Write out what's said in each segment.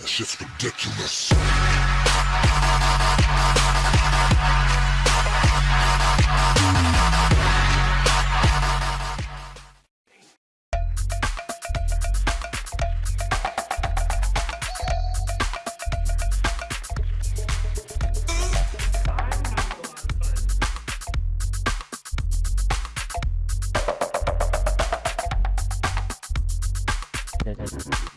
That shit's ridiculous. It's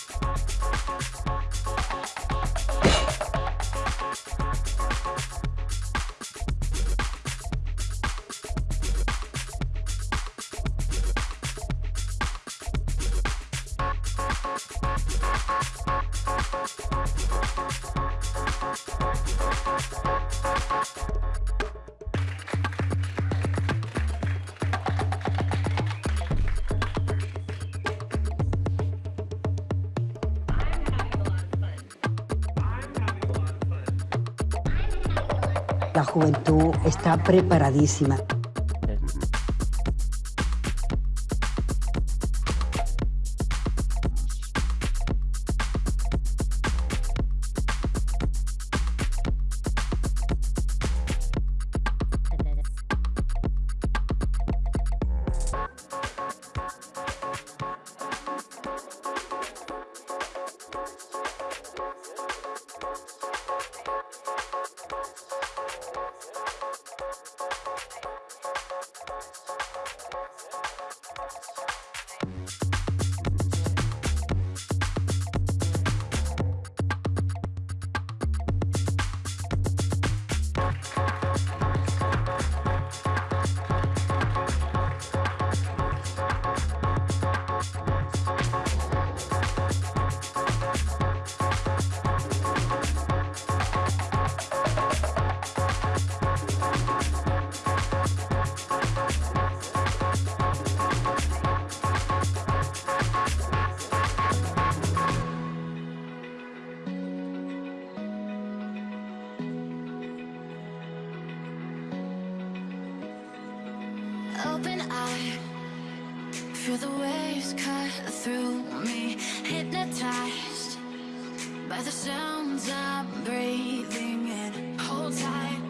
It's La juventud está preparadísima. Open eye, feel the waves cut through me. Hypnotized by the sounds I'm breathing in. Hold tight,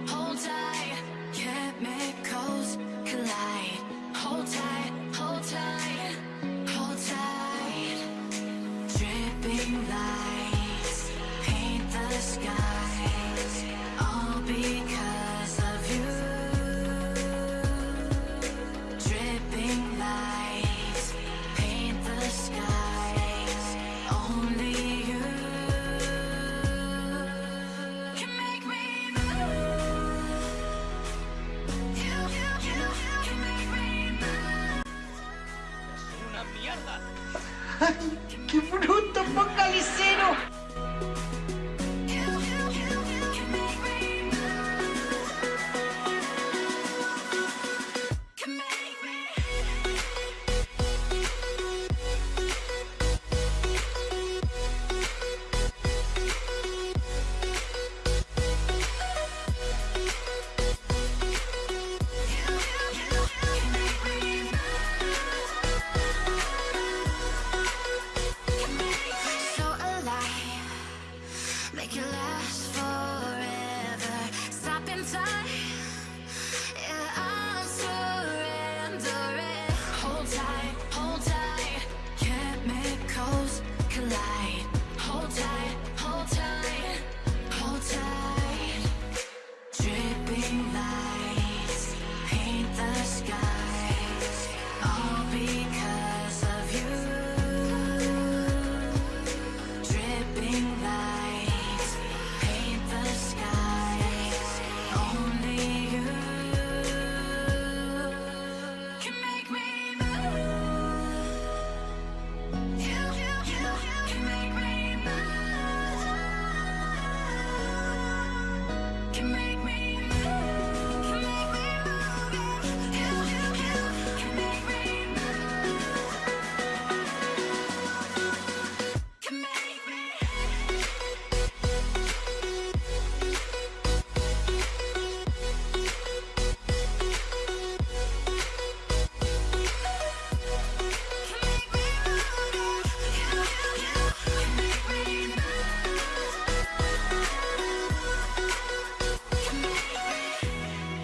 ¡Qué bruto focalicero!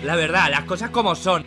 La verdad, las cosas como son.